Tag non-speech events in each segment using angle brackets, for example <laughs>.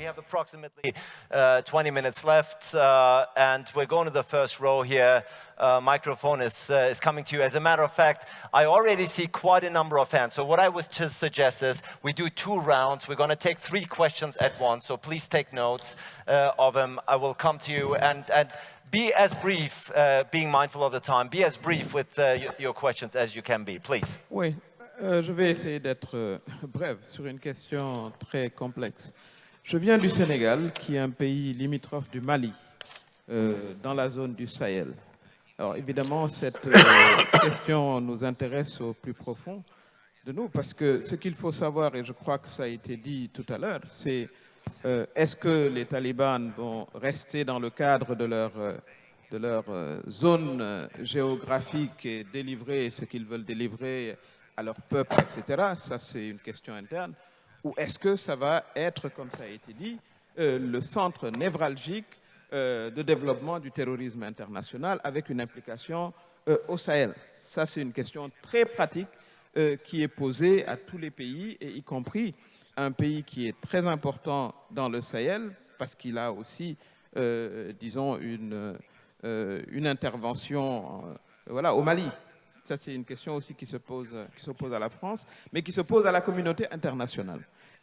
We have approximately uh, 20 minutes left, uh, and we're going to the first row here. Uh, microphone is, uh, is coming to you. As a matter of fact, I already see quite a number of hands. So what I would just suggest is we do two rounds. We're going to take three questions at once, so please take notes uh, of them. I will come to you, and, and be as brief, uh, being mindful of the time, be as brief with your questions as you can be, please. Oui, euh, je vais essayer d'être euh, bref sur une question très complexe. Je viens du Sénégal, qui est un pays limitrophe du Mali, euh, dans la zone du Sahel. Alors évidemment, cette euh, <coughs> question nous intéresse au plus profond de nous, parce que ce qu'il faut savoir, et je crois que ça a été dit tout à l'heure, c'est euh, est-ce que les talibans vont rester dans le cadre de leur, de leur zone géographique et délivrer ce qu'ils veulent délivrer à leur peuple, etc. Ça, c'est une question interne. Ou est-ce que ça va être, comme ça a été dit, euh, le centre névralgique euh, de développement du terrorisme international avec une implication euh, au Sahel? Ça, c'est une question très pratique qui est posée à tous les pays, et y compris un pays qui est très important dans le Sahel, parce qu'il a aussi, disons, une, une intervention voilà, au Mali. Ça, c'est une question aussi qui se, pose, qui se pose à la France, mais qui se pose à la communauté internationale.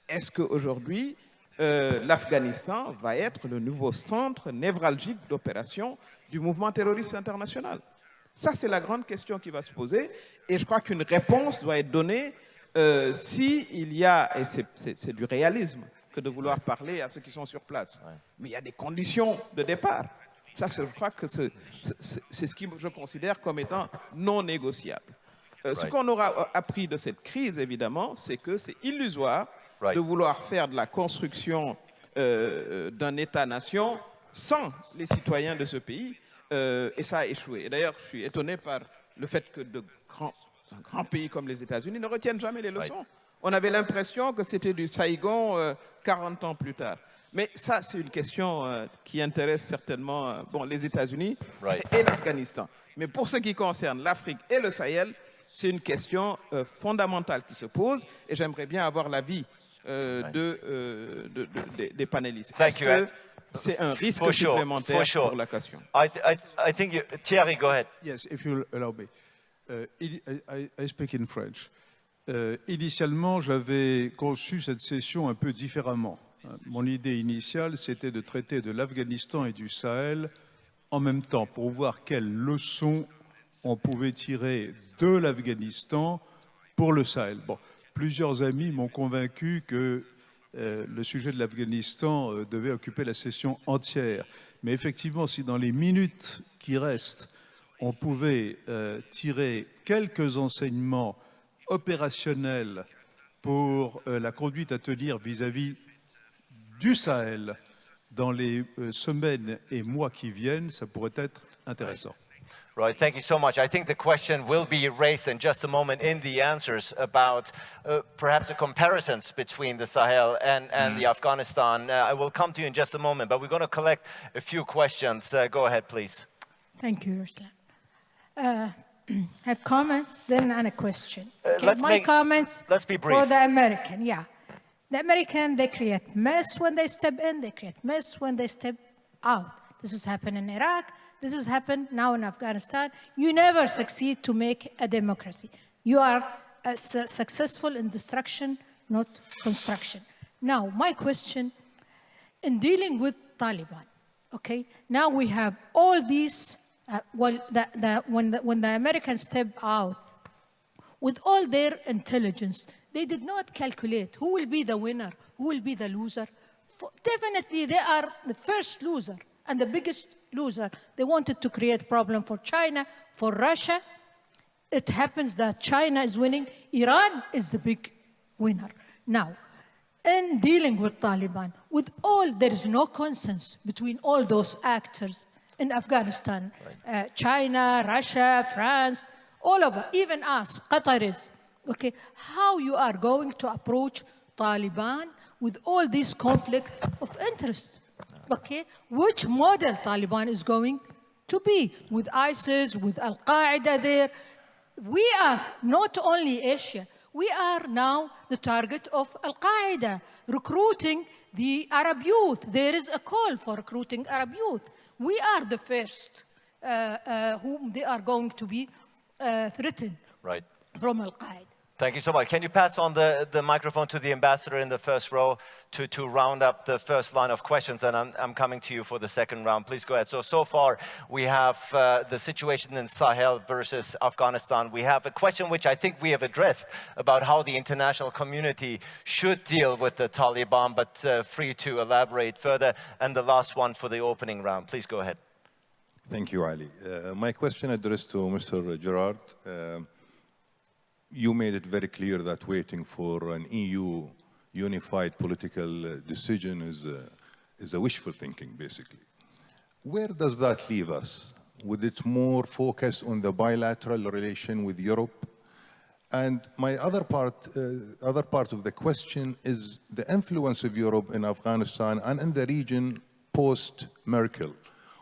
Est-ce qu'aujourd'hui, euh, l'Afghanistan va être le nouveau centre névralgique d'opération du mouvement terroriste international? Ça, c'est la grande question qui va se poser. Et je crois qu'une réponse doit être donnée euh, s'il y a, et c'est du réalisme que de vouloir parler à ceux qui sont sur place, mais il y a des conditions de départ. Ça, je crois que c'est ce que je considère comme étant non négociable. Euh, ce qu'on aura appris de cette crise, évidemment, c'est que c'est illusoire de vouloir faire de la construction euh, d'un État-nation sans les citoyens de ce pays, euh, et ça a échoué. Et d'ailleurs, je suis étonné par le fait que de grands, un grand pays comme les États-Unis ne retiennent jamais les leçons. On avait l'impression que c'était du Saigon 40 ans plus tard. Mais ça, c'est une question euh, qui intéresse certainement euh, bon, les États-Unis et l'Afghanistan. Mais pour ce qui concerne l'Afrique et le Sahel, c'est une question euh, fondamentale qui se pose et j'aimerais bien avoir l'avis de, de, de, des panélistes. Est-ce que c'est un risque for supplémentaire sure. pour la question? I, I, I think you, Thierry, go ahead. Yes, if you allow me. Uh, I, I, speak in French. Uh, initialement, j'avais conçu cette session un peu différemment. Mon idée initiale, c'était de traiter de l'Afghanistan et du Sahel en même temps pour voir quelles leçons on pouvait tirer de l'Afghanistan pour le Sahel. Plusieurs amis m'ont convaincu que euh, le sujet de l'Afghanistan euh, devait occuper la session entière. Mais effectivement, si dans les minutes qui restent, on pouvait euh, tirer quelques enseignements opérationnels pour la conduite à tenir vis-à-vis du Sahel dans les euh, semaines et mois qui viennent, ça pourrait être intéressant. Right, thank you so much. I think the question will be raised in just a moment in the answers about uh, perhaps the comparisons between the Sahel and, and mm. the Afghanistan. Uh, I will come to you in just a moment, but we're going to collect a few questions. Uh, go ahead, please. Thank you, Ursula. Uh, <clears throat> have comments, then and a question. Uh, okay, my make, comments let's be brief. for the American, yeah. The American, they create mess when they step in, they create mess when they step out. This has happened in Iraq, this has happened now in Afghanistan. You never succeed to make a democracy. You are uh, su successful in destruction, not construction. Now, my question, in dealing with Taliban, okay, now we have all these, uh, well, the, the, when, the, when the Americans step out, with all their intelligence, they did not calculate who will be the winner, who will be the loser. For definitely, they are the first loser and the biggest loser. They wanted to create problem for China, for Russia. It happens that China is winning. Iran is the big winner. Now, in dealing with Taliban, with all, there is no consensus between all those actors in Afghanistan. Uh, China, Russia, France, all of us, even us, Qataris okay, how you are going to approach Taliban with all this conflict of interest, okay? Which model Taliban is going to be with ISIS, with Al-Qaeda there. We are not only Asia, We are now the target of Al Qaeda, recruiting the Arab youth. There is a call for recruiting Arab youth. We are the first uh, uh, whom they are going to be uh, threatened Right. from Al Qaeda. Thank you so much. Can you pass on the, the microphone to the ambassador in the first row to, to round up the first line of questions? And I'm, I'm coming to you for the second round. Please go ahead. So, so far we have uh, the situation in Sahel versus Afghanistan. We have a question which I think we have addressed about how the international community should deal with the Taliban, but uh, free to elaborate further. And the last one for the opening round. Please go ahead. Thank you, Ali. Uh, my question addressed to Mr. Girard. Uh, you made it very clear that waiting for an EU unified political uh, decision is a, is a wishful thinking, basically. Where does that leave us? Would it more focus on the bilateral relation with Europe? And my other part, uh, other part of the question is the influence of Europe in Afghanistan and in the region post-Merkel.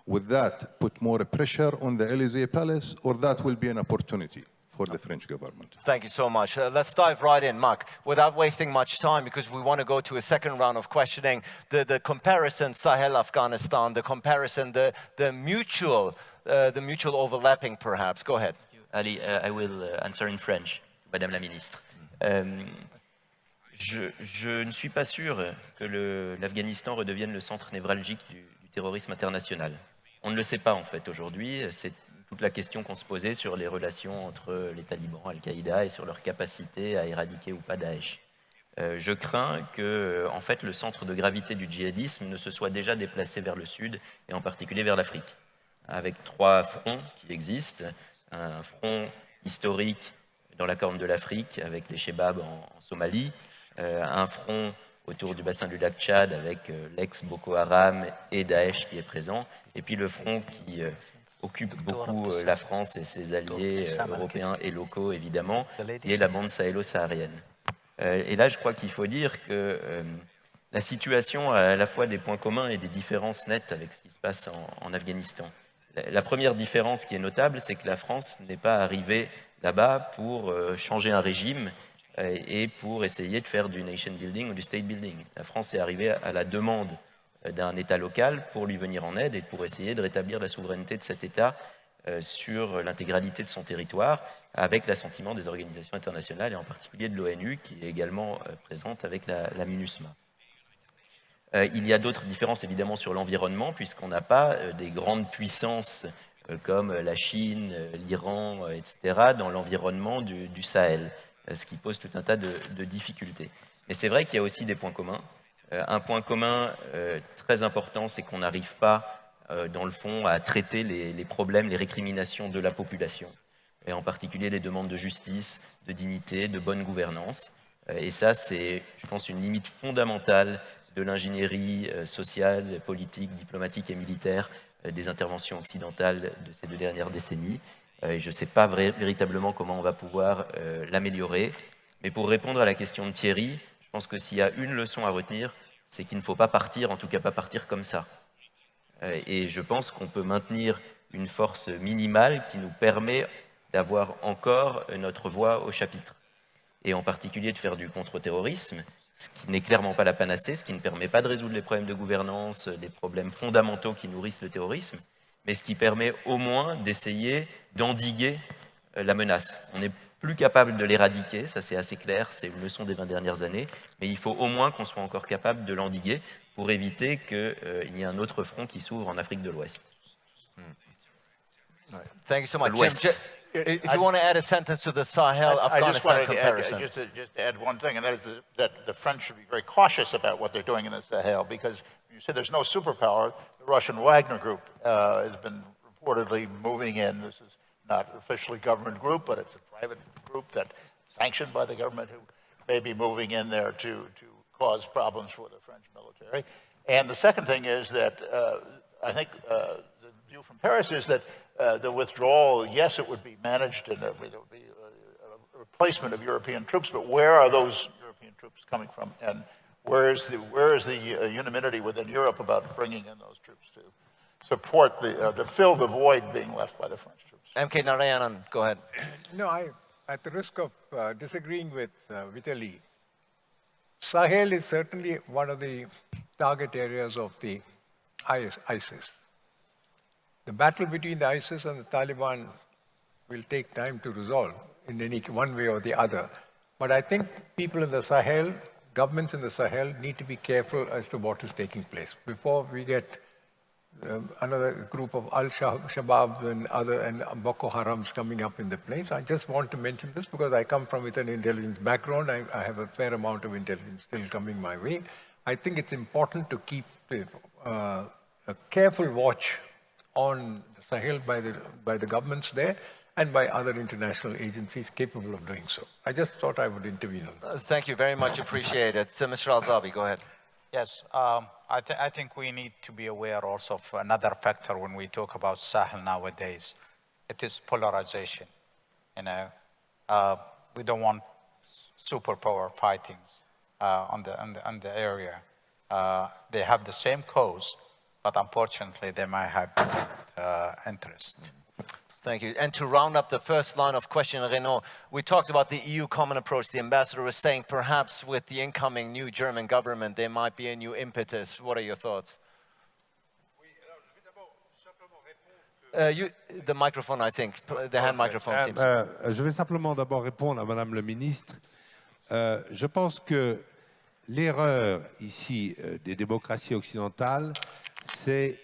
Would that put more pressure on the Elysee Palace or that will be an opportunity? For the French government. Thank you so much. Uh, let's dive right in, Mark, without wasting much time because we want to go to a second round of questioning. The, the comparison Sahel-Afghanistan, the comparison, the, the mutual, uh, the mutual overlapping perhaps. Go ahead. Ali, uh, I will uh, answer in French, Madame la Ministre. Euh, je, je, ne suis pas sûr que l'Afghanistan redevienne le centre névralgique du, du terrorisme international. On ne le sait pas en fait aujourd'hui. C'est toute la question qu'on se posait sur les relations entre les talibans, Al-Qaïda et sur leur capacité à éradiquer ou pas Daesh. Euh, je crains que, en fait, le centre de gravité du djihadisme ne se soit déjà déplacé vers le sud et en particulier vers l'Afrique, avec trois fronts qui existent. Un front historique dans la Corne de l'Afrique avec les Shebabs en, Somalie, euh, un front autour du bassin du lac Tchad avec euh, l'ex-Boko Haram et Daesh qui est présent, et puis le front qui occupe beaucoup euh, la France et ses alliés euh, européens et locaux, évidemment, qui est la bande sahélo-saharienne. Euh, et là, je crois qu'il faut dire que la situation a à la fois des points communs et des différences nettes avec ce qui se passe en, en Afghanistan. La première différence qui est notable, c'est que la France n'est pas arrivée là-bas pour changer un régime et pour essayer de faire du nation building ou du state building. La France est arrivée à la demande d'un État local pour lui venir en aide et pour essayer de rétablir la souveraineté de cet État euh, sur l'intégralité de son territoire, avec l'assentiment des organisations internationales et en particulier de l'ONU, qui est également euh, présente avec la, MINUSMA. Euh, il y a d'autres différences évidemment sur l'environnement, puisqu'on n'a pas des grandes puissances comme la Chine, l'Iran, etc., dans l'environnement du, Sahel, ce qui pose tout un tas de difficultés. Mais c'est vrai qu'il y a aussi des points communs. Euh, un point commun euh, très important, c'est qu'on n'arrive pas, euh, dans le fond, à traiter les, problèmes, les récriminations de la population, et en particulier les demandes de justice, de dignité, de bonne gouvernance. Et ça, c'est, je pense, une limite fondamentale de l'ingénierie sociale, politique, diplomatique et militaire des interventions occidentales de ces deux dernières décennies. Et je ne sais pas véritablement comment on va pouvoir l'améliorer. Mais pour répondre à la question de Thierry, pense que s'il y a une leçon à retenir, c'est qu'il ne faut pas partir, en tout cas pas partir comme ça. Euh, et je pense qu'on peut maintenir une force minimale qui nous permet d'avoir encore notre voix au chapitre. Et en particulier de faire du contre-terrorisme, ce qui n'est clairement pas la panacée, ce qui ne permet pas de résoudre les problèmes de gouvernance, les problèmes fondamentaux qui nourrissent le terrorisme, mais ce qui permet au moins d'essayer d'endiguer euh, la menace. On plus capable de l'éradiquer, ça c'est assez clair, c'est une leçon des 20 dernières années, mais il faut au moins qu'on soit encore capable de l'endiguer pour éviter qu'il euh, y ait un autre front qui s'ouvre en Afrique de l'Ouest. Hmm. Thank you so much. Jim, if you want to add a sentence to the Sahel-Afghanistan comparison. Add, just, to, just to add one thing, and that is that the French should be very cautious about what they're doing in the Sahel, because you say there's no superpower. The Russian Wagner Group uh, has been reportedly moving in. This is not officially government group, but it's a private group that sanctioned by the government who may be moving in there to, to cause problems for the French military. And the second thing is that uh, I think uh, the view from Paris is that uh, the withdrawal, yes, it would be managed and there would be a, a replacement of European troops, but where are those European troops coming from? And where is the, where is the uh, unanimity within Europe about bringing in those troops to support the, uh, to fill the void being left by the French troops? MK Narayanan, go ahead. No, I, at the risk of uh, disagreeing with uh, Vitaly, Sahel is certainly one of the target areas of the ISIS. The battle between the ISIS and the Taliban will take time to resolve in any one way or the other. But I think people in the Sahel, governments in the Sahel, need to be careful as to what is taking place before we get another group of Al-Shabaab and other and Boko Harams coming up in the place. I just want to mention this because I come from with an intelligence background. I, I have a fair amount of intelligence still coming my way. I think it's important to keep uh, a careful watch on Sahel by the, by the governments there and by other international agencies capable of doing so. I just thought I would intervene on that. Uh, thank you very much. Appreciate it. So, Mr. Al-Zabi, go ahead. Yes, um, I, th I, think we need to be aware also of another factor when we talk about Sahel nowadays. It is polarization. You know, uh, we don't want superpower fightings uh, on, the, on, the, on the area. Uh, they have the same cause, but unfortunately they might have different uh, interest. Thank you. And to round up the first line of question, Renaud, we talked about the EU common approach. The ambassador was saying perhaps with the incoming new German government, there might be a new impetus. What are your thoughts? Uh, you, the microphone, I think, the hand microphone seems. Uh, je vais simplement d'abord répondre à Madame le ministre. Euh, je pense que l'erreur ici euh, des démocraties occidentales, c'est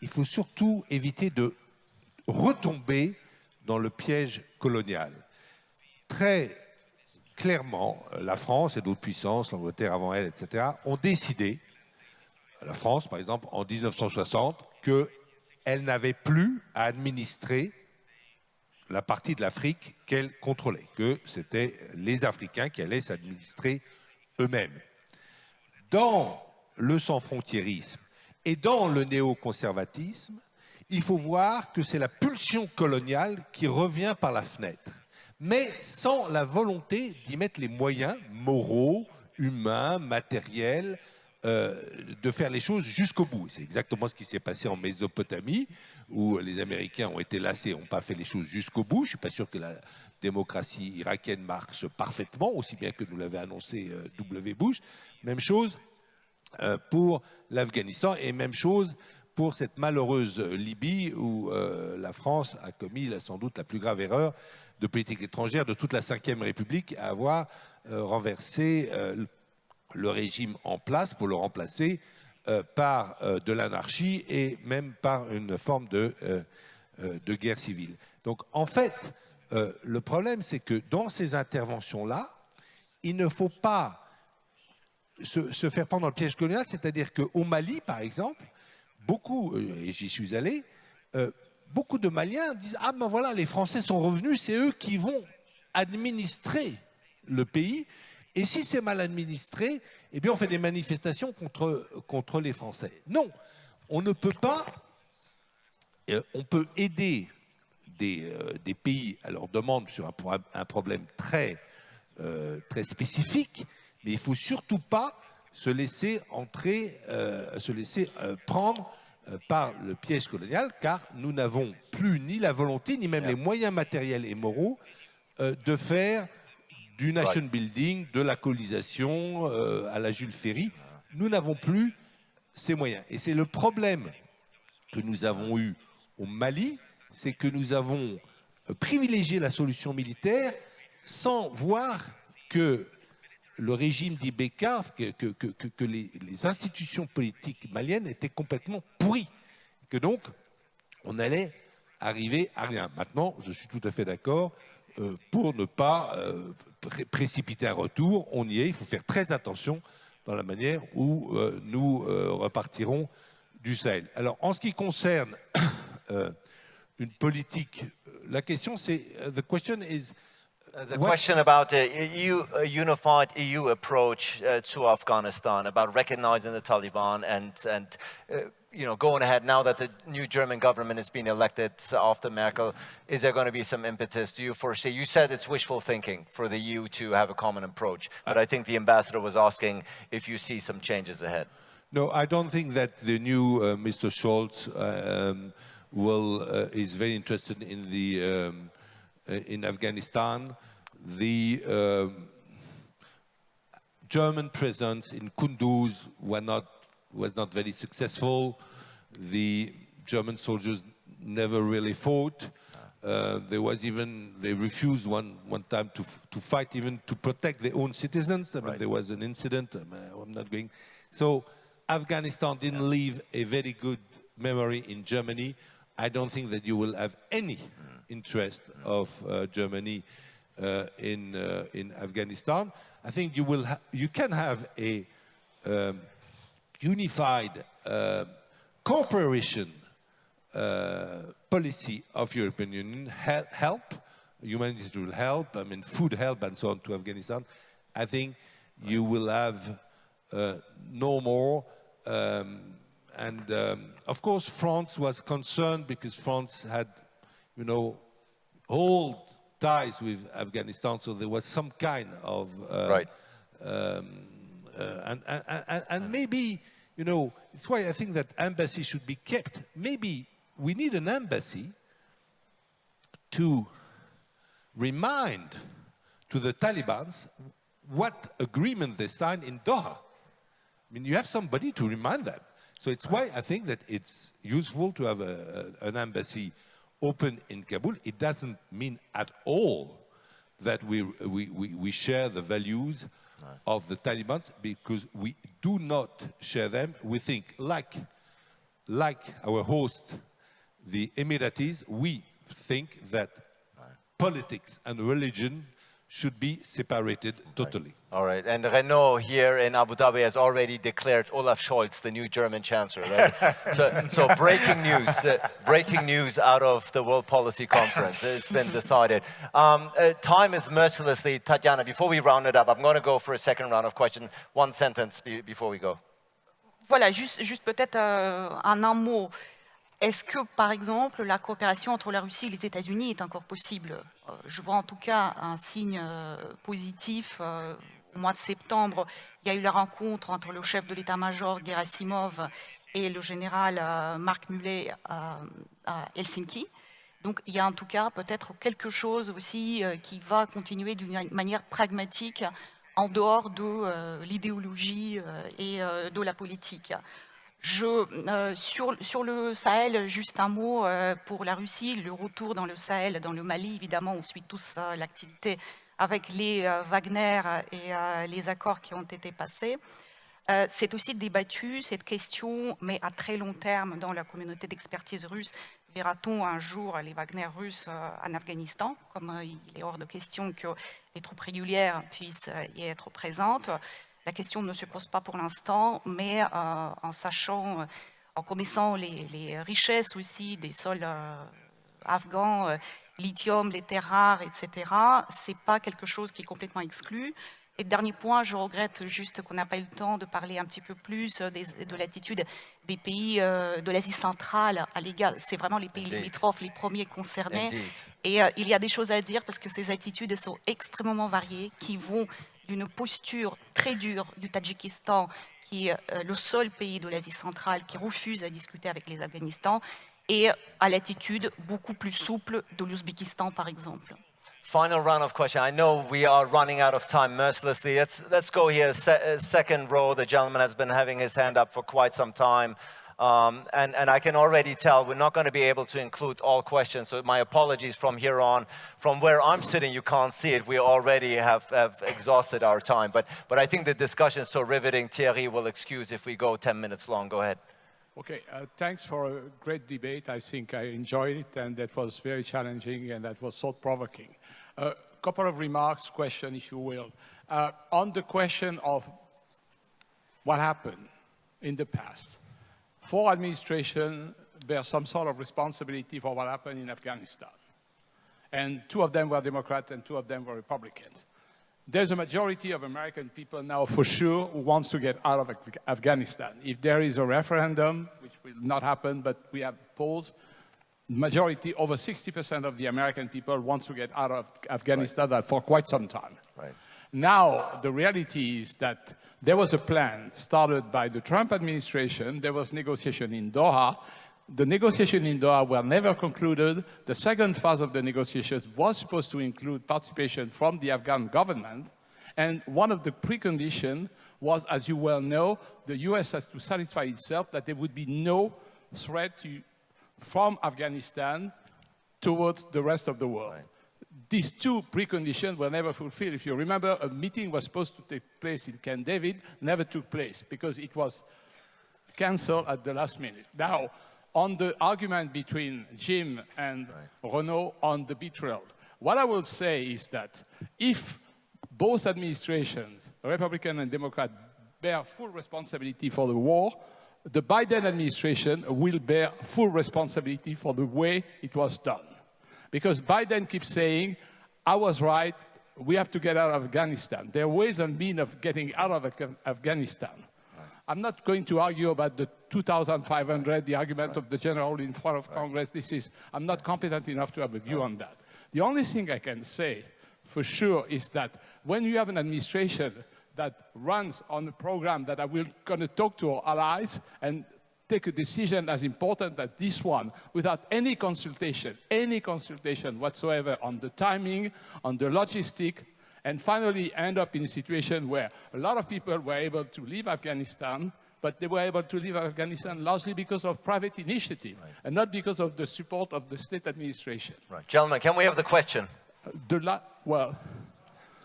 il faut surtout éviter de retomber dans le piège colonial. Très clairement, la France et d'autres puissances, l'Angleterre avant elle, etc., ont décidé, la France par exemple, en 1960, qu'elle n'avait plus à administrer la partie de l'Afrique qu'elle contrôlait, que c'était les Africains qui allaient s'administrer eux-mêmes. Dans le sans-frontiérisme et dans le néoconservatisme, il faut voir que c'est la pulsion coloniale qui revient par la fenêtre, mais sans la volonté d'y mettre les moyens moraux, humains, matériels, euh, de faire les choses jusqu'au bout. C'est exactement ce qui s'est passé en Mésopotamie, où les Américains ont été lassés, n'ont pas fait les choses jusqu'au bout. Je ne suis pas sûr que la démocratie irakienne marche parfaitement, aussi bien que nous l'avait annoncé euh, W. Bush. Même chose euh, pour l'Afghanistan et même chose pour cette malheureuse Libye où euh, la France a commis sans doute la plus grave erreur de politique étrangère de toute la Ve République à avoir euh, renversé euh, le régime en place pour le remplacer par de l'anarchie et même par une forme de, guerre civile. Donc en fait, le problème c'est que dans ces interventions-là, il ne faut pas se, faire prendre le piège colonial, c'est-à-dire qu'au Mali, par exemple, beaucoup, euh, et j'y suis allé, euh, beaucoup de Maliens disent Ah ben voilà, les Français sont revenus, c'est eux qui vont administrer le pays. Et si c'est mal administré, eh bien on fait des manifestations contre, les Français. Non, on ne peut pas, euh, on peut aider des, pays à leur demande sur un, problème très spécifique, mais il ne faut surtout pas se laisser entrer, euh, se laisser euh, prendre euh, par le piège colonial, car nous n'avons plus ni la volonté, ni même les moyens matériels et moraux de faire du nation building, de la colonisation à la Jules Ferry. Nous n'avons plus ces moyens. Et c'est le problème que nous avons eu au Mali, c'est que nous avons privilégié la solution militaire sans voir que le régime d'Ibeka, que, que, les, institutions politiques maliennes étaient complètement pourries. Que donc, on allait arriver à rien. Maintenant, je suis tout à fait d'accord, euh, pour ne pas euh, précipiter un retour, on y est, il faut faire très attention dans la manière où euh, nous repartirons du Sahel. Alors, en ce qui concerne <coughs> une politique, la question c'est, the question is, Uh, the what? question about a, EU, a unified EU approach uh, to Afghanistan, about recognizing the Taliban and, and uh, you know, going ahead now that the new German government has been elected after Merkel, is there going to be some impetus? Do you foresee? You said it's wishful thinking for the EU to have a common approach, but I think the ambassador was asking if you see some changes ahead. No, I don't think that the new uh, Mr. Scholz uh, um, will uh, is very interested in the um, uh, in Afghanistan. the um, German presence in Kunduz not, was not very successful. The German soldiers never really fought. Uh, there was even, they refused one, one time to, to fight even to protect their own citizens. I mean, right. there was an incident, I'm, uh, I'm, not going. So Afghanistan didn't yeah. leave a very good memory in Germany. I don't think that you will have any mm. Interest of uh, Germany uh, in, uh, in Afghanistan. I think you, will you can have a um, unified cooperation policy of European Union, help, help, humanitarian help, I mean food help and so on to Afghanistan, I think you will have uh, no more. Um, and um, of course, France was concerned because France had, you know, old ties with Afghanistan, so there was some kind of uh, right. Um, uh, and, and, and, and maybe, you know, it's why I think that embassy should be kept. Maybe we need an embassy to remind to the Taliban's what agreement they signed in Doha. I mean, you have somebody to remind them. So it's why I think that it's useful to have a, a, an embassy open in Kabul. It doesn't mean at all that we, we, we, we share the values of the Taliban because we do not share them. We think like, like our host the Emiratis, we think that politics and religion should be separated totally. All right, and Renaud here in Abu Dhabi has already declared Olaf Scholz the new German chancellor. Right? <laughs> so, so breaking news, uh, breaking news out of the World Policy Conference. It's been decided. Um, uh, time is mercilessly, Tatiana, before we round it up, I'm going to go for a second round of questions. One sentence be before we go. Voilà, juste, juste peut-être euh, en un mot. Est-ce que, par exemple, la coopération entre la Russie et les États-Unis est encore possible? Euh, Je vois en tout cas un signe euh, positif. Euh, au mois de septembre, il y a eu la rencontre entre le chef de l'état-major Gerasimov et le général Marc Mullet à Helsinki. Donc il y a en tout cas peut-être quelque chose aussi qui va continuer d'une manière pragmatique en dehors de l'idéologie et de la politique. Je, euh, sur, le Sahel, juste un mot euh, pour la Russie, le retour dans le Sahel, dans le Mali, évidemment, on suit tous euh, l'activité avec les Wagner et les accords qui ont été passés. C'est aussi débattu, cette question, mais à très long terme dans la communauté d'expertise russe. Verra-t-on un jour les Wagner russes en Afghanistan, comme il est hors de question que les troupes régulières puissent y être présentes la question ne se pose pas pour l'instant, mais euh, en sachant, euh, en connaissant les, richesses aussi des sols euh, afghans, lithium, les terres rares, etc., ce n'est pas quelque chose qui est complètement exclu. Et dernier point, je regrette juste qu'on n'a pas eu le temps de parler un petit peu plus de l'attitude des pays de l'Asie centrale à l'égard. C'est vraiment les pays limitrophes les premiers concernés. Et il y a des choses à dire parce que ces attitudes sont extrêmement variées qui vont d'une posture très dure du Tadjikistan, qui est euh, le seul pays de l'Asie centrale qui refuse à discuter avec les Afghanistan, et à l'attitude beaucoup plus souple de l'Ouzbékistan, par exemple. Final round of questions. I know we are running out of time mercilessly. Let's, let's go here. Se second row, the gentleman has been having his hand up for quite some time. Um, and, and I can already tell we're not going to be able to include all questions, so my apologies from here on. From where I'm sitting, you can't see it. We already have, have exhausted our time. But, but I think the discussion is so riveting, Thierry will excuse if we go 10 minutes long. Go ahead. Okay, uh, thanks for a great debate. I think I enjoyed it, and that was very challenging, and that was thought-provoking. A uh, couple of remarks, question, if you will. Uh, on the question of what happened in the past, four administrations bear some sort of responsibility for what happened in Afghanistan. And two of them were Democrats and two of them were Republicans. There's a majority of American people now for sure who wants to get out of Afghanistan. If there is a referendum, which will not happen, but we have polls, majority, over 60% of the American people want to get out of Afghanistan right. for quite some time. Right. Now, the reality is that there was a plan started by the Trump administration. There was negotiation in Doha. the negotiations in Doha were never concluded. The second phase of the negotiations was supposed to include participation from the Afghan government. And one of the preconditions was, as you well know, the US has to satisfy itself that there would be no threat to, from Afghanistan towards the rest of the world. Right. These two preconditions were never fulfilled. If you remember, a meeting was supposed to take place in Camp David, never took place because it was canceled at the last minute. Now, on the argument between Jim and right. Renaud on the betrayal, what I will say is that if both administrations, Republican and Democrat, bear full responsibility for the war, the Biden administration will bear full responsibility for the way it was done. Because Biden keeps saying, I was right, we have to get out of Afghanistan. There are ways and means of getting out of Afghanistan. Right. I'm not going to argue about the 2,500, the argument right. of the general in front of right. Congress. This is, I'm not competent enough to have a view on that. The only thing I can say for sure is that when you have an administration that runs on a program that I will going to talk to our allies and take a decision as important as this one without any consultation, any consultation whatsoever on the timing, on the logistic, and finally end up in a situation where a lot of people were able to leave Afghanistan, but they were able to leave Afghanistan largely because of private initiative right. and not because of the support of the state administration. Right. Gentlemen, can we have the question? The well,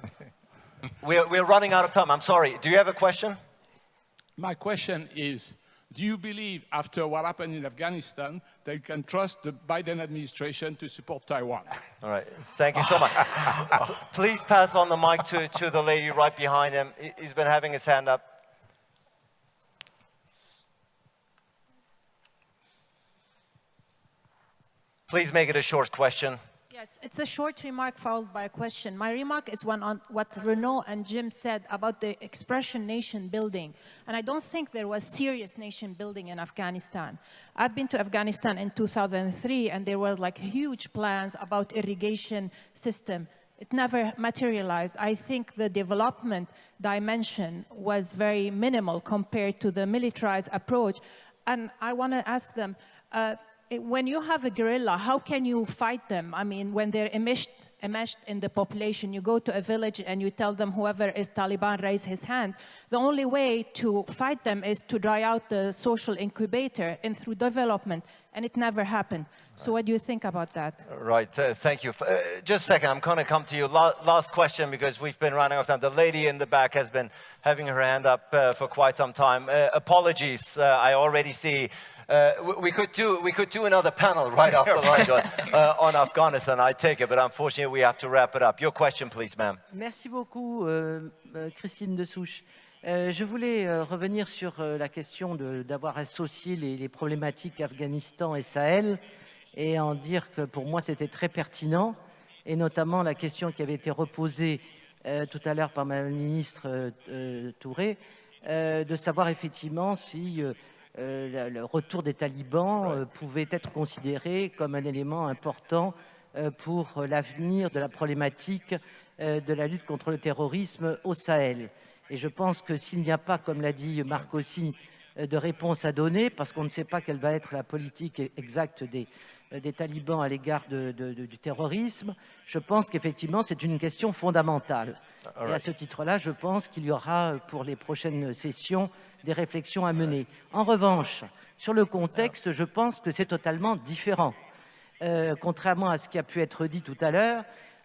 <laughs> we're, we're running out of time. I'm sorry. Do you have a question? My question is, do you believe, after what happened in Afghanistan, that you can trust the Biden administration to support Taiwan? All right. Thank you so much. Please pass on the mic to, to the lady right behind him. He's been having his hand up. Please make it a short question. Yes, it's a short remark followed by a question. My remark is one on what Renaud and Jim said about the expression nation building. And I don't think there was serious nation building in Afghanistan. I've been to Afghanistan in 2003 and there was like huge plans about irrigation system. It never materialized. I think the development dimension was very minimal compared to the militarized approach. And I want to ask them, uh, when you have a guerrilla, how can you fight them? I mean, when they're enmeshed, enmeshed in the population, you go to a village and you tell them whoever is Taliban raise his hand. The only way to fight them is to dry out the social incubator and through development, and it never happened. So what do you think about that? Right, uh, thank you. Uh, just a second, I'm going to come to you. La last question because we've been running out of time. The lady in the back has been having her hand up uh, for quite some time. Uh, apologies, uh, I already see uh, we, could do, we could do another panel right after <laughs> lunch on, uh, on, Afghanistan, I take it, but unfortunately we have to wrap it up. Your question, please, ma'am. Merci beaucoup, euh, euh Christine Dessouche. Euh, je voulais euh, revenir sur euh, la question d'avoir associé les, les, problématiques Afghanistan et Sahel et en dire que pour moi c'était très pertinent et notamment la question qui avait été reposée euh, tout à l'heure par Mme la ministre Touré de savoir effectivement si euh, le retour des talibans euh, pouvait être considéré comme un élément important euh, pour l'avenir de la problématique de la lutte contre le terrorisme au Sahel. Et je pense que s'il n'y a pas, comme l'a dit Marc aussi, de réponse à donner, parce qu'on ne sait pas quelle va être la politique exacte des, des talibans à l'égard du terrorisme, je pense qu'effectivement c'est une question fondamentale. Et à ce titre-là, je pense qu'il y aura pour les prochaines sessions des réflexions à mener. En revanche, sur le contexte, je pense que c'est totalement différent. Euh, contrairement à ce qui a pu être dit tout à l'heure,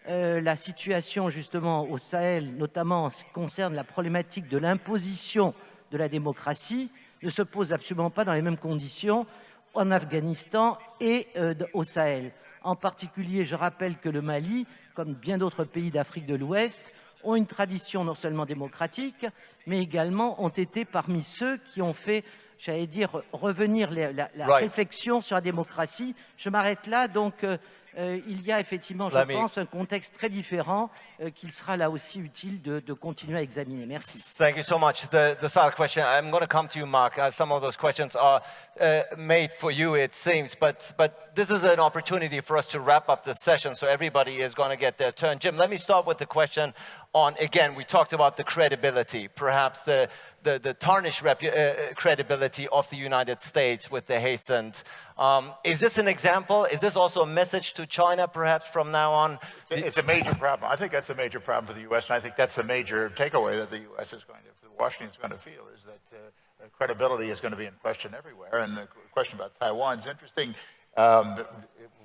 euh, la situation justement au Sahel, notamment en ce qui concerne la problématique de l'imposition de la démocratie, ne se pose absolument pas dans les mêmes conditions en Afghanistan et euh, au Sahel. En particulier, je rappelle que le Mali, comme bien d'autres pays d'Afrique de l'Ouest, ont une tradition non seulement démocratique, mais également ont été parmi ceux qui ont fait, j'allais dire, revenir la, réflexion sur la démocratie. Je m'arrête là, donc euh, euh, il y a effectivement, je pense, un contexte très différent euh, qu'il sera là aussi utile de, continuer à examiner. Merci. Thank you so much. The, the question, I'm going to come to you, Mark. some of those questions are uh, made for you, it seems, but, but this is an opportunity for us to wrap up the session so everybody is going to get their turn. Jim, let me start with the question on, again, we talked about the credibility, perhaps the, the, the tarnished uh, uh, credibility of the United States with the hastened. Um, is this an example? Is this also a message to China, perhaps, from now on? It's a major problem. I think that's a major problem for the U.S., and I think that's the major takeaway that the U.S. is going to, Washington is going to feel, is that uh, credibility is going to be in question everywhere. And the question about Taiwan is interesting. Um,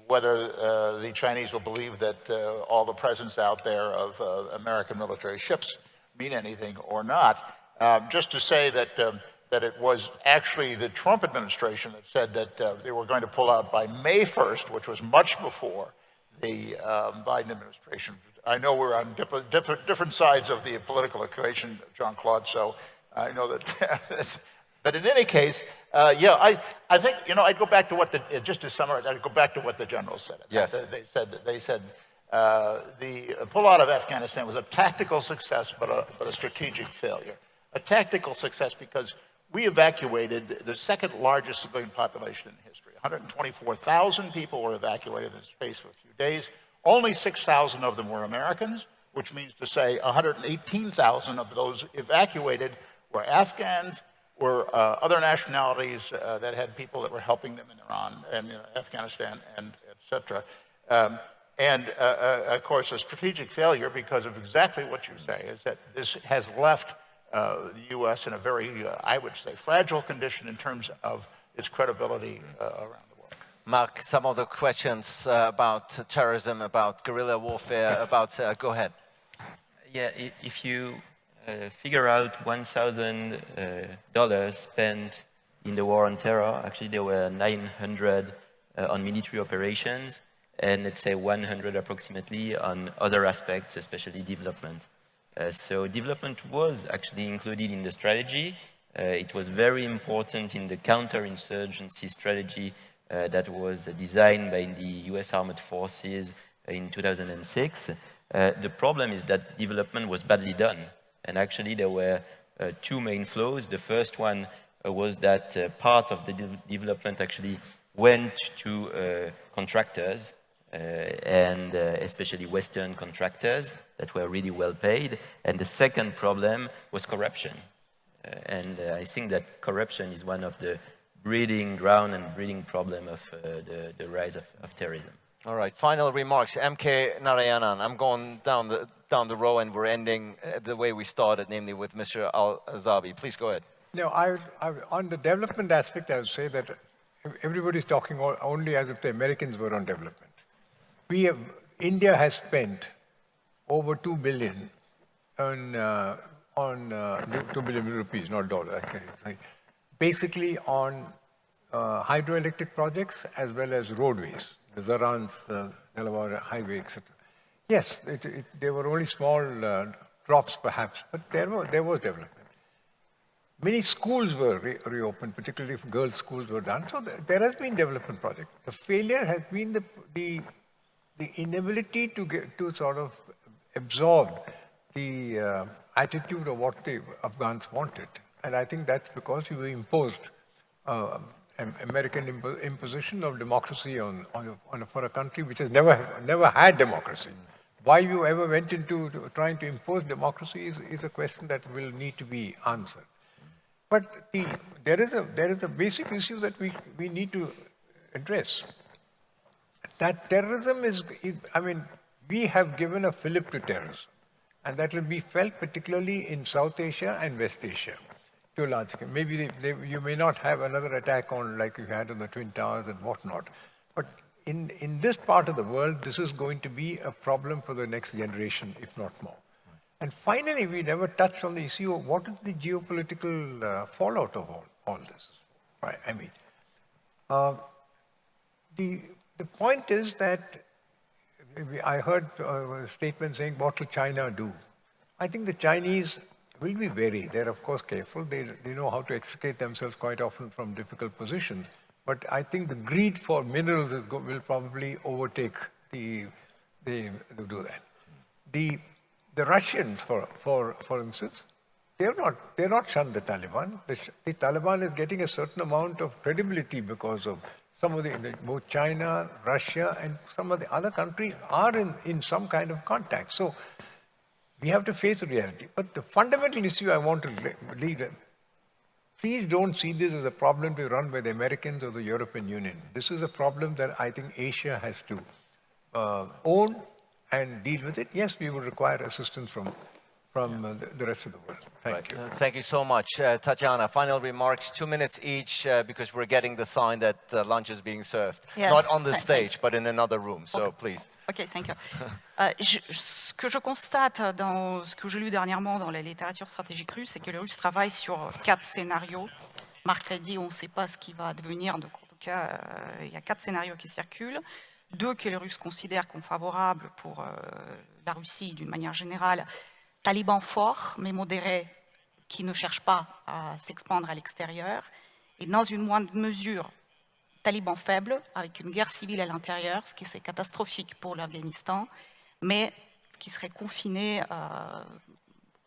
whether uh, the Chinese will believe that uh, all the presence out there of uh, American military ships mean anything or not. Um, just to say that, um, that it was actually the Trump administration that said that uh, they were going to pull out by May 1st, which was much before the um, Biden administration. I know we're on different, sides of the political equation, John Claude, so I know that <laughs> But in any case, uh, yeah, I, I think, you know, I'd go back to what the, uh, just to summarize, I'd go back to what the generals said. Yes. They said, that they said uh, the pullout of Afghanistan was a tactical success, but a, but a strategic failure. A tactical success because we evacuated the second largest civilian population in history. 124,000 people were evacuated in the space of a few days. Only 6,000 of them were Americans, which means to say 118,000 of those evacuated were Afghans, were uh, other nationalities uh, that had people that were helping them in Iran and Afghanistan and et cetera. Um, and uh, uh, of course, a strategic failure because of exactly what you say is that this has left uh, the U.S. in a very, uh, I would say, fragile condition in terms of its credibility around the world. Mark, some of the questions about terrorism, about guerrilla warfare, about, go ahead. Yeah, if you uh, figure out $1,000 uh, spent in the war on terror. Actually, there were 900 uh, on military operations and let's say 100 approximately on other aspects, especially development. Uh, so development was actually included in the strategy. Uh, it was very important in the counterinsurgency strategy uh, that was designed by the US Armed Forces in 2006. the problem is that development was badly done. And actually there were uh, two main flows. The first one uh, was that uh, part of the de development actually went to uh, contractors uh, and uh, especially Western contractors that were really well paid. And the second problem was corruption. and I think that corruption is one of the breeding ground and breeding problem of the, the, rise of, of terrorism. All right, final remarks. MK Narayanan, I'm going down the, down the row and we're ending uh, the way we started, namely with Mr. Al-Azabi. Please go ahead. No, I, I, on the development aspect, I would say that everybody's talking only as if the Americans were on development. We have, India has spent over 2 billion on, uh, on uh, 2 billion rupees, not dollars, basically on uh, hydroelectric projects as well as roadways, the Zaranj, the Delaram Highway, etc. Yes, it, it, there were only small uh, drops perhaps, but there, were, there was development. Many schools were re reopened, particularly if girls' schools were done. So there has been development project. The failure has been the, the, the inability to, get, to sort of absorb the uh, attitude of what the Afghans wanted. And I think that's because you imposed uh, American imposition of democracy on, on, on, for a country which has never, never had democracy. Why you ever went into trying to impose democracy is, is a question that will need to be answered. But the, there, is a, there is a basic issue that we, we need to address. That terrorism is, I mean, we have given a fillip to terrorism. And that will be felt particularly in South Asia and West Asia to a large. Maybe they, they, you may not have another attack on like you had on the Twin Towers and whatnot. But in, in this part of the world, this is going to be a problem for the next generation, if not more. And finally, we never touched on the issue of what is the geopolitical uh, fallout of all, all this. Right? I mean, uh, the, the point is that I heard uh, a statement saying, what will China do? I think the Chinese will be wary. They're, of course, careful. They, they know how to extricate themselves quite often from difficult positions. But I think the greed for minerals is, will probably overtake the, the, the do that. The, the Russians, for, for, for instance, they're not, they're not shunned the Taliban. The, the, Taliban is getting a certain amount of credibility because of some of the, both China, Russia, and some of the other countries are in, in some kind of contact. So we have to face reality. But the fundamental issue I want to leave lead please don't see this as a problem to be run by the Americans or the European Union. This is a problem that I think Asia has to uh, own and deal with it. Yes, we will require assistance from from uh, the, the, rest of the world. Thank right. you. Uh, thank you so much. Uh, Tatiana, final remarks, two minutes each, uh, because we're getting the sign that uh, lunch is being served. Yeah. Not on the stage, but in another room, so okay. please. OK, thank you. Euh, <laughs> je, ce que je constate dans ce que j'ai lu dernièrement dans la littérature stratégique russe, c'est que les Russes travaillent sur quatre scénarios. Marc a dit, on ne sait pas ce qui va advenir, donc en tout cas, euh, il y a quatre scénarios qui circulent. Deux que les Russes considèrent comme favorables pour euh, la Russie d'une manière générale, talibans forts mais modérés qui ne cherchent pas à s'expandre à l'extérieur, et dans une moindre mesure, talibans faibles avec une guerre civile à l'intérieur, ce qui serait catastrophique pour l'Afghanistan, mais ce qui serait confiné euh,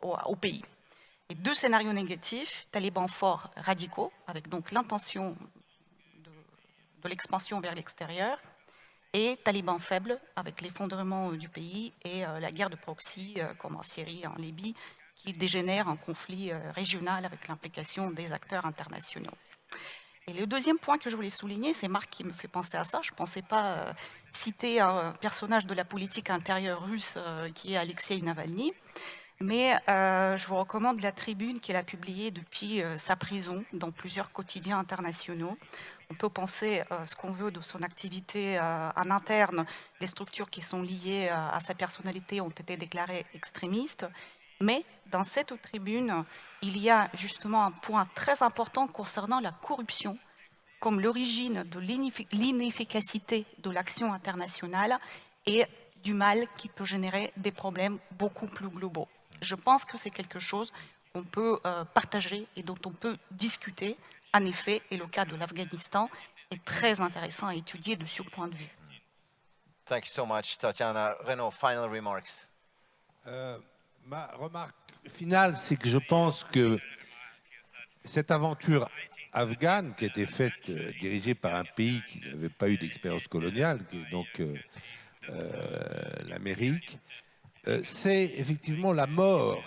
au, pays. Et deux scénarios négatifs, talibans forts radicaux, avec donc l'intention de l'expansion vers l'extérieur, et talibans faibles avec l'effondrement du pays et euh, la guerre de proxy euh, comme en Syrie, en Libye, qui dégénère en conflit euh, régional avec l'implication des acteurs internationaux. Et le deuxième point que je voulais souligner, c'est Marc qui me fait penser à ça. Je ne pensais pas citer un personnage de la politique intérieure russe qui est Alexei Navalny, mais je vous recommande la tribune qu'il a publiée depuis sa prison dans plusieurs quotidiens internationaux, on peut penser euh, ce qu'on veut de son activité euh, en interne. Les structures qui sont liées euh, à sa personnalité ont été déclarées extrémistes. Mais dans cette tribune, il y a justement un point très important concernant la corruption comme l'origine de l'inefficacité de l'action internationale et du mal qui peut générer des problèmes beaucoup plus globaux. Je pense que c'est quelque chose qu'on peut partager et dont on peut discuter en effet, et le cas de l'Afghanistan est très intéressant à étudier de ce point de vue. Thank you so much, Tatiana. Renaud, final remarks. Euh, ma remarque finale, c'est que je pense que cette aventure afghane, qui a été faite, euh, dirigée par un pays qui n'avait pas eu d'expérience coloniale, qui est donc euh, l'Amérique, c'est effectivement la mort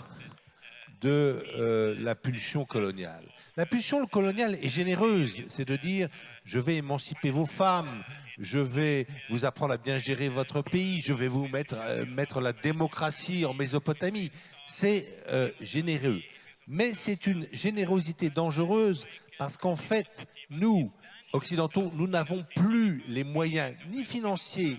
de la pulsion coloniale. La pulsion coloniale est généreuse, c'est de dire je vais émanciper vos femmes, je vais vous apprendre à bien gérer votre pays, je vais vous mettre, euh, la démocratie en Mésopotamie. C'est euh, généreux. Mais c'est une générosité dangereuse parce qu'en fait, nous, occidentaux, nous n'avons plus les moyens ni financiers,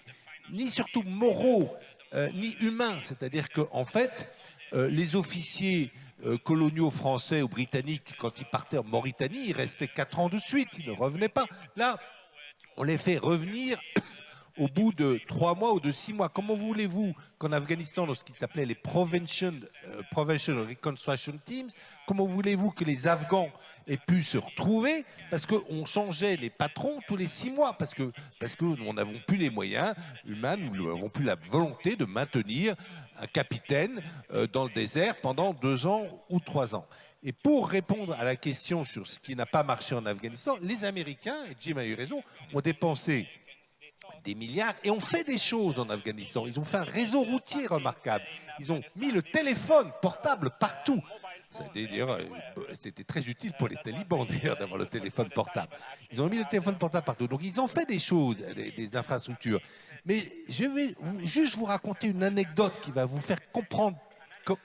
ni surtout moraux, euh, ni humains. C'est-à-dire qu'en fait, les officiers euh, coloniaux français ou britanniques, quand ils partaient en Mauritanie, ils restaient quatre ans de suite, ils ne revenaient pas. Là, on les fait revenir <clears throat> au bout de trois mois ou de six mois. Comment voulez-vous qu'en Afghanistan, dans ce qui s'appelait les Provincial, euh, Reconstruction Teams, comment voulez-vous que les Afghans aient pu se retrouver? Parce qu'on changeait les patrons tous les six mois, parce que parce que nous n'avons plus les moyens humains, nous n'avons plus la volonté de maintenir capitaine euh, dans le désert pendant deux ans ou trois ans. Et pour répondre à la question sur ce qui n'a pas marché en Afghanistan, les Américains, et Jim a eu raison, ont dépensé des milliards et ont fait des choses en Afghanistan. Ils ont fait un réseau routier remarquable. Ils ont mis le téléphone portable partout. Euh, c'était très utile pour les talibans <laughs> d'ailleurs d'avoir le téléphone portable. Ils ont mis le téléphone portable partout. Donc ils ont fait des choses, des infrastructures. Mais je vais juste vous raconter une anecdote qui va vous faire comprendre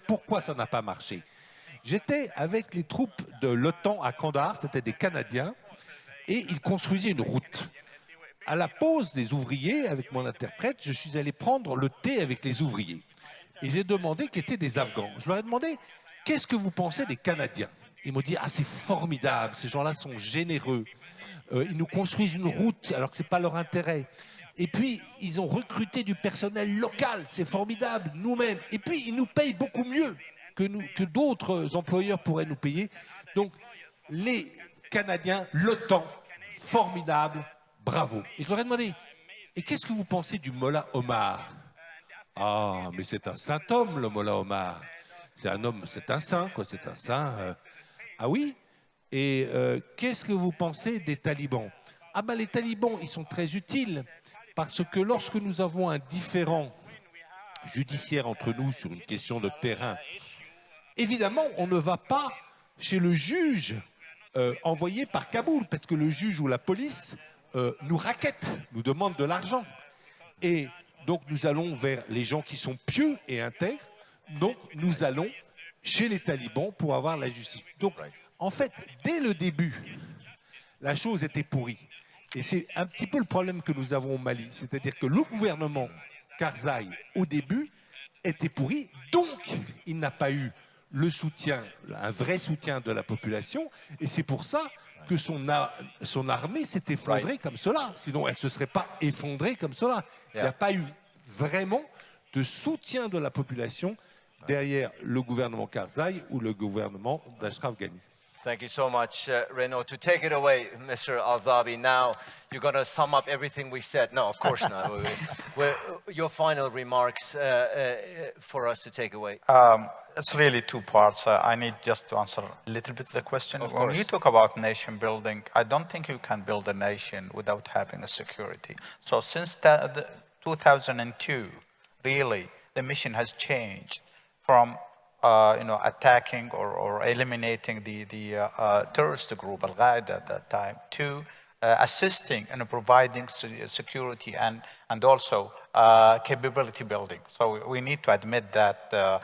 pourquoi ça n'a pas marché. J'étais avec les troupes de l'OTAN à Kandahar, c'était des Canadiens, et ils construisaient une route. À la pause des ouvriers, avec mon interprète, je suis allé prendre le thé avec les ouvriers. Et j'ai demandé qui étaient des Afghans. Je leur ai demandé, qu'est-ce que vous pensez des Canadiens? Ils m'ont dit, ah c'est formidable, ces gens-là sont généreux. Euh, ils nous construisent une route alors que ce n'est pas leur intérêt. Et puis, ils ont recruté du personnel local, c'est formidable, nous-mêmes. Et puis, ils nous payent beaucoup mieux que, que d'autres employeurs pourraient nous payer. Donc, les Canadiens, l'OTAN, formidable, bravo. Et je leur ai demandé, et qu'est-ce que vous pensez du Mollah Omar? Ah, mais c'est un saint homme, le Mollah Omar. C'est un homme, c'est un saint, quoi, c'est un saint. Euh. Ah oui? Et euh, qu'est-ce que vous pensez des talibans? Ah ben les talibans, ils sont très utiles parce que lorsque nous avons un différent judiciaire entre nous sur une question de terrain, évidemment, on ne va pas chez le juge euh, envoyé par Kaboul, parce que le juge ou la police euh, nous raquette, nous demande de l'argent. Et donc nous allons vers les gens qui sont pieux et intègres, donc nous allons chez les talibans pour avoir la justice. Donc en fait, dès le début, la chose était pourrie. Et c'est un petit peu le problème que nous avons au Mali, c'est-à-dire que le gouvernement Karzai, au début, était pourri, donc il n'a pas eu le soutien, un vrai soutien de la population, et c'est pour ça que son, son armée s'est effondrée comme cela. Sinon, elle ne se serait pas effondrée comme cela. Il n'y a pas eu vraiment de soutien de la population derrière le gouvernement Karzai ou le gouvernement d'Ashraf Ghani. Thank you so much, uh, Renaud. To take it away, Mr. Alzabi, now you're going to sum up everything we've said. No, of course not. your final remarks uh, uh, for us to take away. Um, it's really two parts. Uh, I need just to answer a little bit the question. Of when course. you talk about nation building, I don't think you can build a nation without having a security. So since the, the 2002, really, the mission has changed from uh, you know, attacking or, or eliminating the, the uh, uh, terrorist group, Al-Qaeda at that time, to uh, assisting and providing security and, and also uh, capability building. So we need to admit that, uh,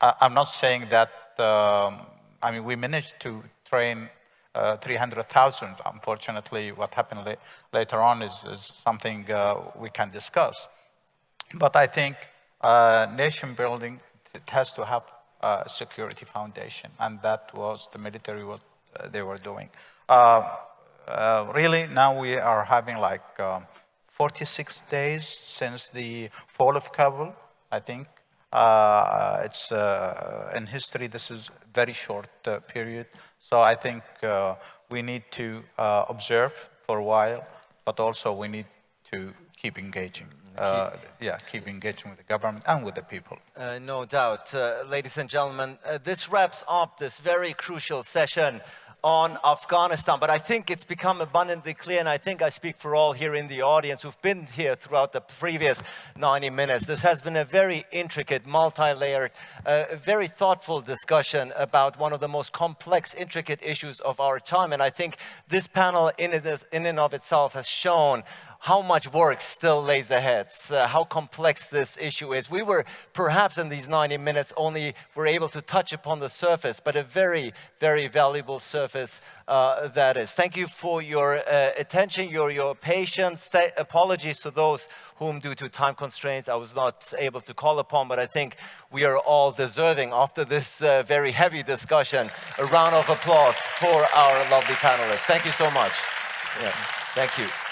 I'm not saying that, um, I mean, we managed to train 300,000. Unfortunately, what happened la later on is, is something we can discuss. But I think nation building it has to have a security foundation, and that was the military what uh, they were doing. Uh, uh, really, now we are having like um, 46 days since the fall of Kabul, I think. Uh, it's uh, in history, this is very short uh, period. So I think we need to observe for a while, but also we need to keep engaging uh, yeah, keep engaging with the government and with the people. Uh, no doubt. Uh, ladies and gentlemen, uh, this wraps up this very crucial session on Afghanistan, but I think it's become abundantly clear, and I think I speak for all here in the audience who've been here throughout the previous 90 minutes. This has been a very intricate, multi-layered, uh, very thoughtful discussion about one of the most complex, intricate issues of our time, and I think this panel in, it, in and of itself has shown how much work still lays ahead, uh, how complex this issue is. We were perhaps in these 90 minutes only were able to touch upon the surface, but a very, very valuable surface uh, that is. Thank you for your uh, attention, your, your patience. apologies to those whom due to time constraints I was not able to call upon, but I think we are all deserving after this uh, very heavy discussion. A round of applause for our lovely panelists. Thank you so much. Yeah. Thank you.